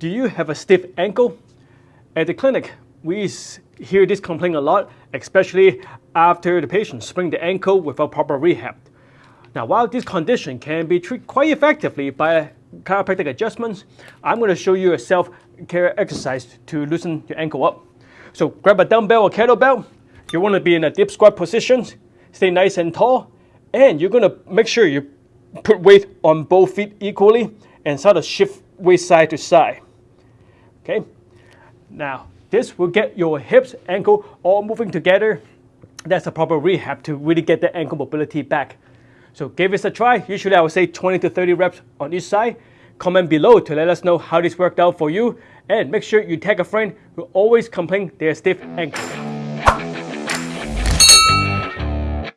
Do you have a stiff ankle? At the clinic, we hear this complaint a lot, especially after the patient sprained the ankle without proper rehab. Now, while this condition can be treated quite effectively by chiropractic adjustments, I'm going to show you a self-care exercise to loosen your ankle up. So grab a dumbbell or kettlebell. You want to be in a deep squat position, stay nice and tall, and you're going to make sure you put weight on both feet equally and sort of shift weight side to side. Okay, now this will get your hips, ankle all moving together. That's a proper rehab to really get the ankle mobility back. So give this a try. Usually I would say 20 to 30 reps on each side. Comment below to let us know how this worked out for you. And make sure you tag a friend who always complain they are stiff ankle.